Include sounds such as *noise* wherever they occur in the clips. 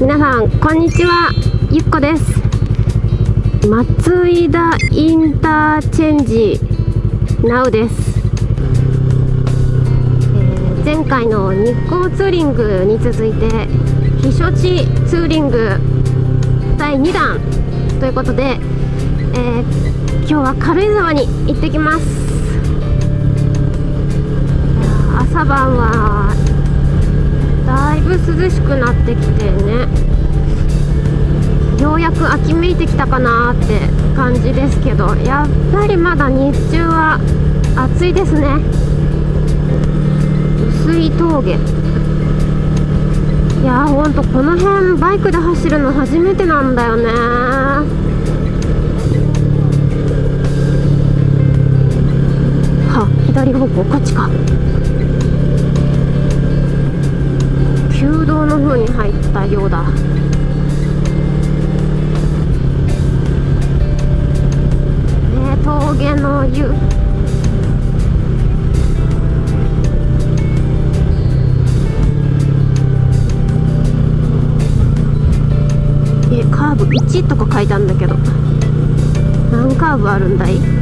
皆さんこんにちは。ゆっこです。松井田インターチェンジ NOW です、えー、前回の日光ツーリングに続いて避暑地ツーリング第2弾ということで、えー、今日は軽井沢に行ってきます。朝晩はいぶ涼しくなってきてね。ようやく秋めいてきたかなって感じですけどやっぱりまだ日中は暑いですね。薄い峠。いやーほんとこの辺バイクで走るの初めてなんだよねは左方向こっちか。旧道の方に入ったようだ。ね峠の湯。えカーブ1とか書いてあるんだけど。何カーブあるんだい？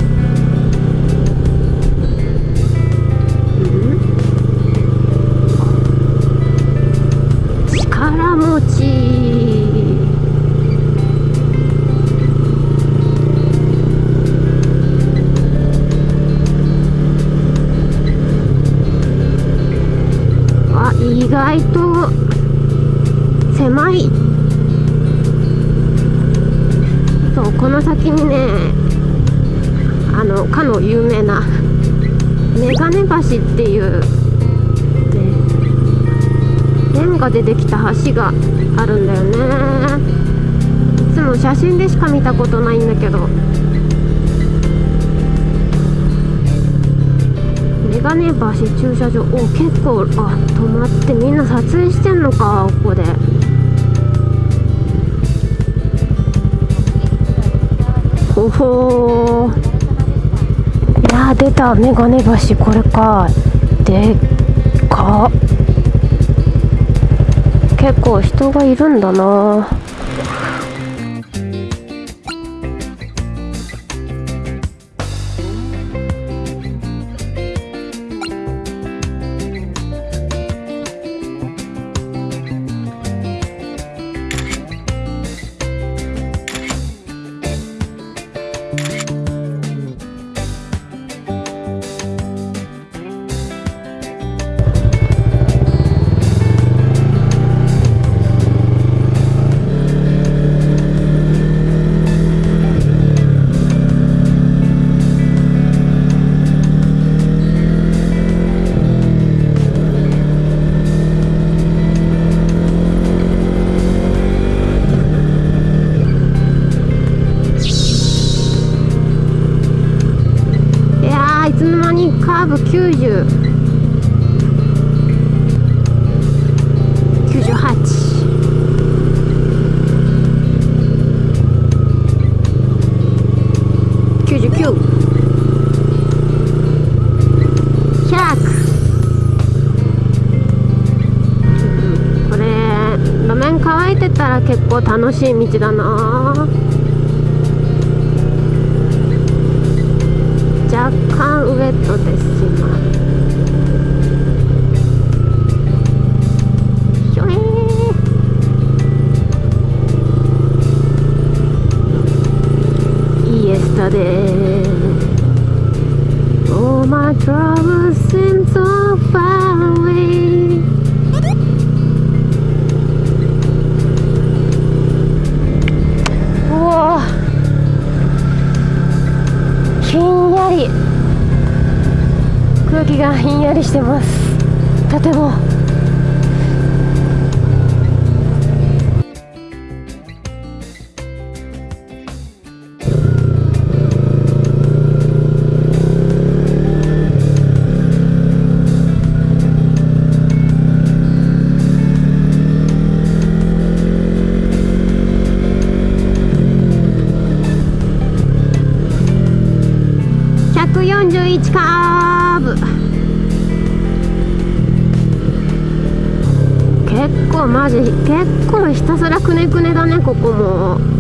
意外と狭い。そうこの先にねあのかの有名なメガネ橋っていうねレンガでできた橋があるんだよね。いつも写真でしか見たことないんだけど。メガネ橋駐車場お結構あ止まってみんな撮影してんのかここで。ほほいや出たメガネ橋これか。でか。結構人がいるんだな。ブ90 98 99 100これ路面乾いてたら結構楽しい道だな。ウエットです今空気がひんやりしてます。とても。141カ結構マジ結構ひたすらくねくねだねここも。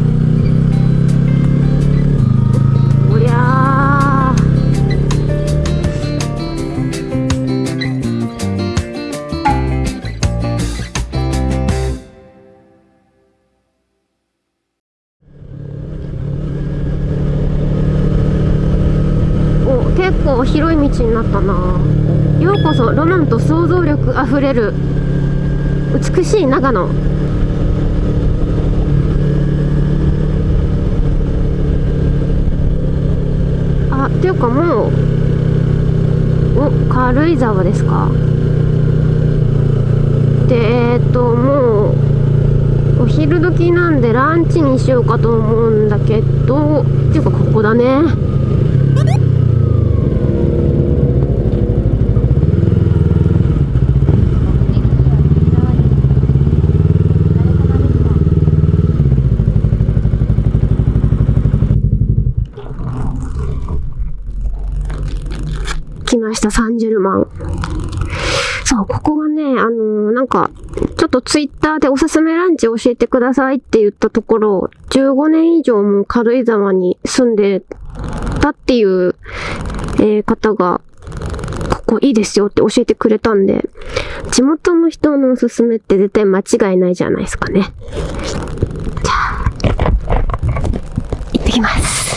道にな。ようこそロマンと想像力あふれる美しい長野。あっていうかもうお軽井沢ですか。でえっ、ともうお昼時なんでランチにしようかと思うんだけどっていうかここだね。来ました、サンジェルマン。そう、ここがね、あのーなんか、ちょっとツイッターでおすすめランチ教えてくださいって言ったところ、15年以上も軽井沢に住んでたっていう、えー方が、ここいいですよって教えてくれたんで、地元の人のおすすめって絶対間違いないじゃないですかね。じゃあ、行ってきます。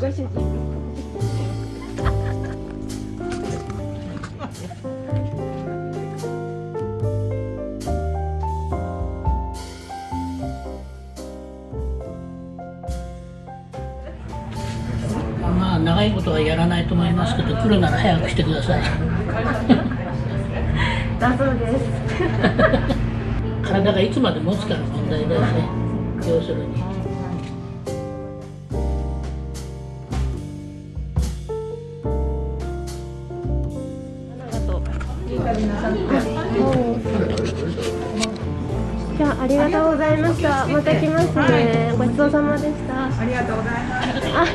ご主人。まあ長いことはやらないと思いますけど来るなら早くしてください *laughs* だそうです。体がいつまで持つかの問題だよね要するにじゃあありがとうございました。また来ますね。ごちそうさまでした。ありがとうございます。あ、す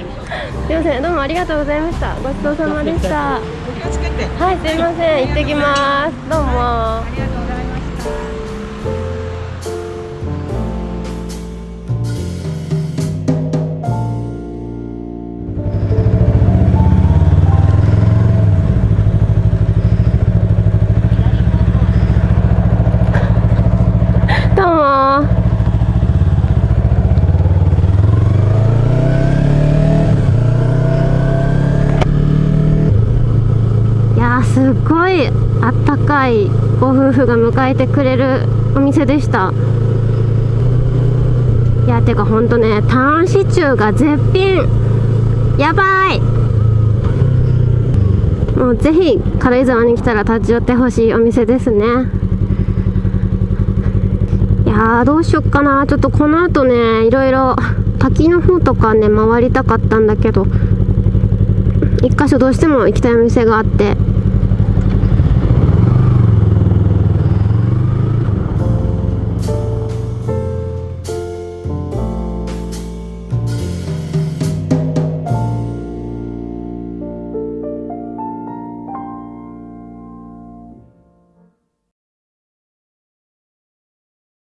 みません。どうもありがとうございました。ごちそうさまでした。はい、すみません。行ってきます。どうも。すごいあったかいご夫婦が迎えてくれるお店でした。いやてかほんとねターンシチューが絶品。やばい。もうぜひ軽井沢に来たら立ち寄ってほしいお店ですね。いやーどうしよっかな。ちょっとこの後ねいろいろ滝の方とかね回りたかったんだけど一箇所どうしても行きたいお店があって。